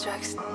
Jackson.